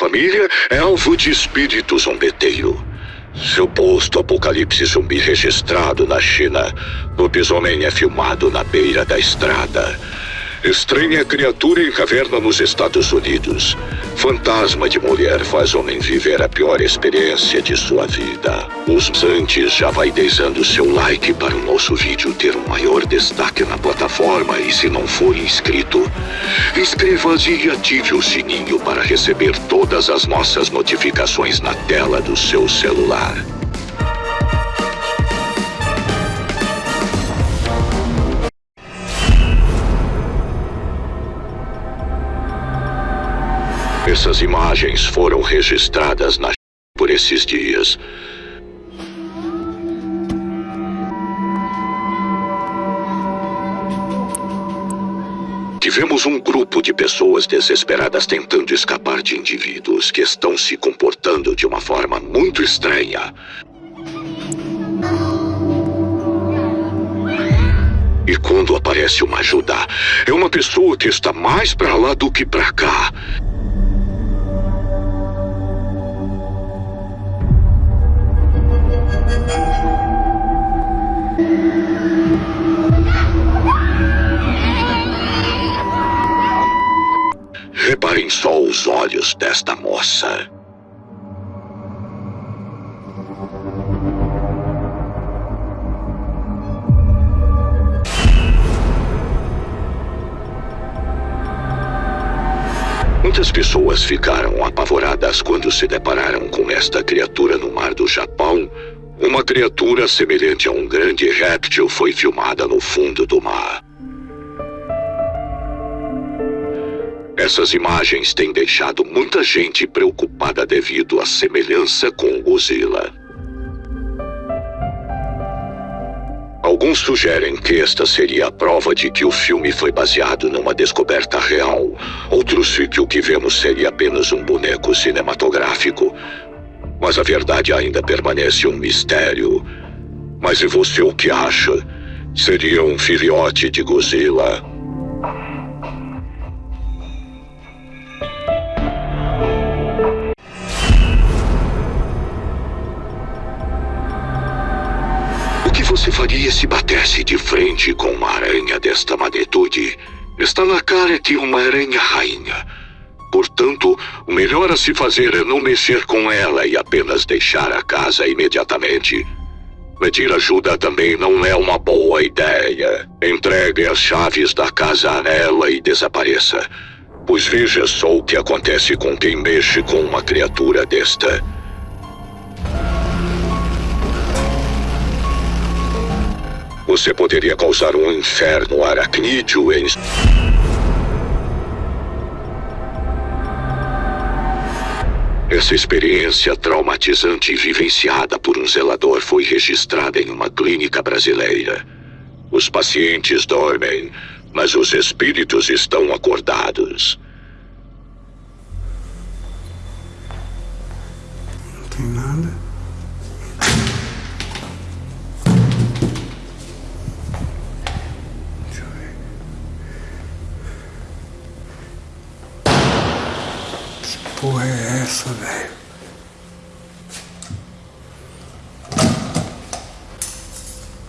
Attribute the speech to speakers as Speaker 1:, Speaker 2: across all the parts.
Speaker 1: Família é alvo de espírito zombeteiro. Suposto apocalipse zumbi registrado na China. Lobisomem é filmado na beira da estrada. Estranha criatura em caverna nos Estados Unidos. Fantasma de mulher faz homem viver a pior experiência de sua vida. Os antes já vai deixando seu like para o nosso vídeo ter um maior destaque na plataforma e se não for inscrito, inscreva-se e ative o sininho para receber todas as nossas notificações na tela do seu celular. Essas imagens foram registradas na por esses dias. Tivemos um grupo de pessoas desesperadas tentando escapar de indivíduos que estão se comportando de uma forma muito estranha. E quando aparece uma ajuda, é uma pessoa que está mais para lá do que para cá. Desta moça. Muitas pessoas ficaram apavoradas quando se depararam com esta criatura no mar do Japão. Uma criatura semelhante a um grande réptil foi filmada no fundo do mar. Essas imagens têm deixado muita gente preocupada devido à semelhança com Godzilla. Alguns sugerem que esta seria a prova de que o filme foi baseado numa descoberta real. Outros que o que vemos seria apenas um boneco cinematográfico. Mas a verdade ainda permanece um mistério. Mas e você o que acha? Seria um filhote de Godzilla? Você faria se batesse de frente com uma aranha desta magnitude? Está na cara que uma aranha rainha. Portanto, o melhor a se fazer é não mexer com ela e apenas deixar a casa imediatamente. Pedir ajuda também não é uma boa ideia. Entregue as chaves da casa a ela e desapareça. Pois veja só o que acontece com quem mexe com uma criatura desta. Você poderia causar um inferno aracnídeo em... Essa experiência traumatizante vivenciada por um zelador foi registrada em uma clínica brasileira. Os pacientes dormem, mas os espíritos estão acordados.
Speaker 2: Essa, velho?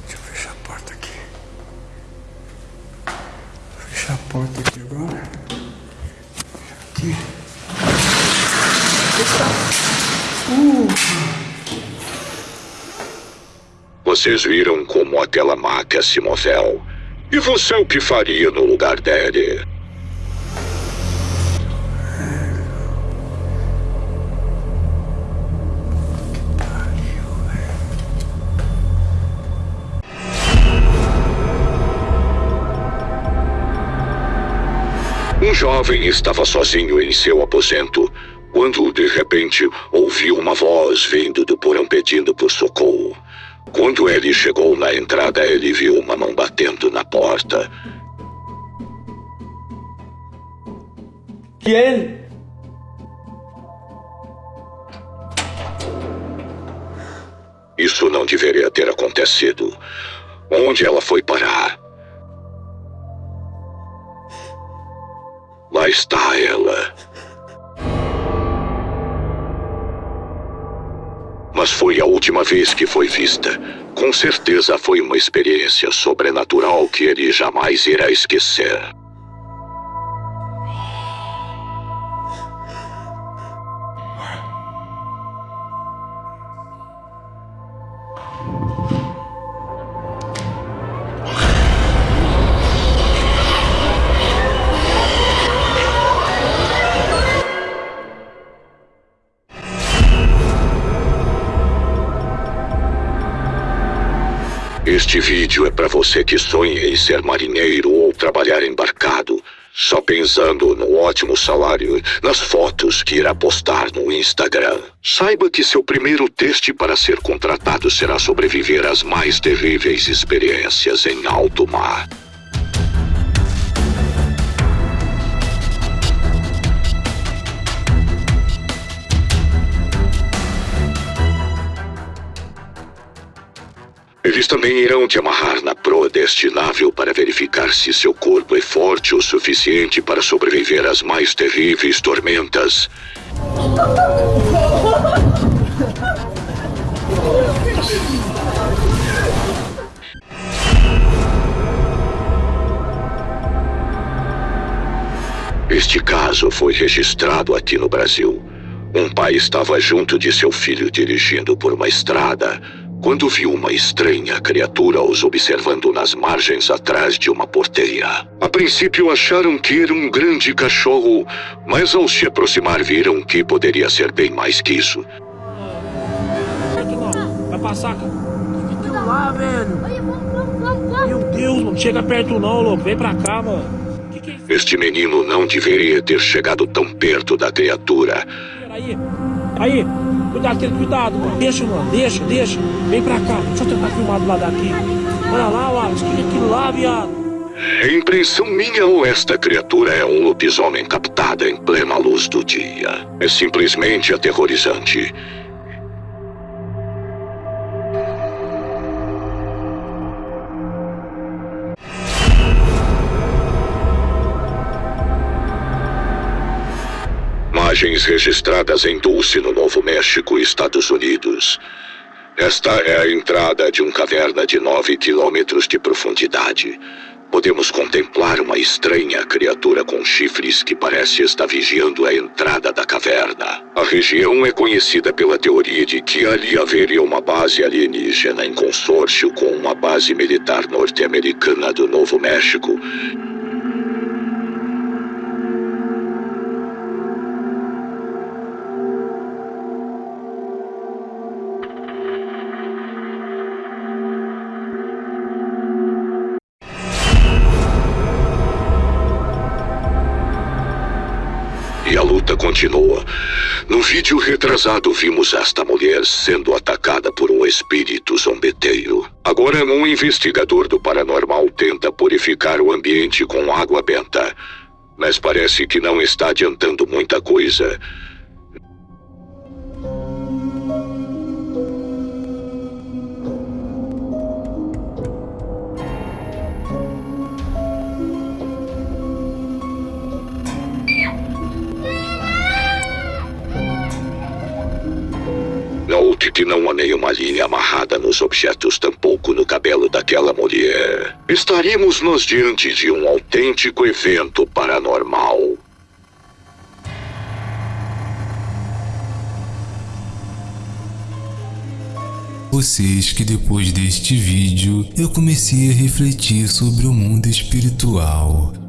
Speaker 2: Deixa eu fechar a porta aqui. Vou fechar a porta aqui agora. Aqui.
Speaker 1: Uh. Vocês viram como aquela máquina se moveu. E você o que faria no lugar dele? Um jovem estava sozinho em seu aposento quando, de repente, ouviu uma voz vindo do porão pedindo por socorro. Quando ele chegou na entrada, ele viu uma mão batendo na porta.
Speaker 3: Quem?
Speaker 1: Isso não deveria ter acontecido. Onde ela foi parar? lá está ela. Mas foi a última vez que foi vista. Com certeza foi uma experiência sobrenatural que ele jamais irá esquecer. Este vídeo é para você que sonha em ser marinheiro ou trabalhar embarcado, só pensando no ótimo salário, nas fotos que irá postar no Instagram. Saiba que seu primeiro teste para ser contratado será sobreviver às mais terríveis experiências em alto mar. Eles também irão te amarrar na proa deste navio para verificar se seu corpo é forte o suficiente para sobreviver às mais terríveis tormentas. Este caso foi registrado aqui no Brasil. Um pai estava junto de seu filho dirigindo por uma estrada quando viu uma estranha criatura os observando nas margens atrás de uma porteira. A princípio acharam que era um grande cachorro, mas ao se aproximar viram que poderia ser bem mais que isso.
Speaker 3: Vai passar, cara. Aquilo lá, velho. Meu Deus, não chega perto não, louco. Vem pra cá, mano. É?
Speaker 1: Este menino não deveria ter chegado tão perto da criatura.
Speaker 3: Aí, aí. Cuidado, Pedro, cuidado, mano. Deixa, mano. Deixa, deixa. Vem pra cá. Deixa eu tentar filmar do lado daqui. Olha lá, Wallace. Que é aquilo lá, viado?
Speaker 1: É impressão minha ou esta criatura é um lobisomem captada em plena luz do dia? É simplesmente aterrorizante. Imagens registradas em Dulce, no Novo México, Estados Unidos. Esta é a entrada de uma caverna de 9 quilômetros de profundidade. Podemos contemplar uma estranha criatura com chifres que parece estar vigiando a entrada da caverna. A região é conhecida pela teoria de que ali haveria uma base alienígena em consórcio com uma base militar norte-americana do Novo México E a luta continua. No vídeo retrasado, vimos esta mulher sendo atacada por um espírito zombeteiro. Agora, um investigador do paranormal tenta purificar o ambiente com água benta. Mas parece que não está adiantando muita coisa. Que não há nenhuma linha amarrada nos objetos, tampouco no cabelo daquela mulher. Estaríamos nos diante de um autêntico evento paranormal.
Speaker 4: Vocês que depois deste vídeo eu comecei a refletir sobre o mundo espiritual.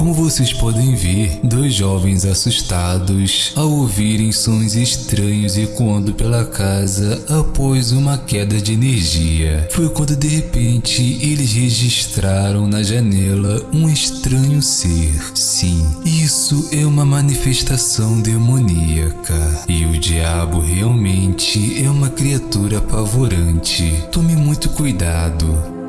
Speaker 4: Como vocês podem ver, dois jovens assustados ao ouvirem sons estranhos ecoando pela casa após uma queda de energia. Foi quando de repente eles registraram na janela um estranho ser. Sim, isso é uma manifestação demoníaca. E o diabo realmente é uma criatura apavorante. Tome muito cuidado.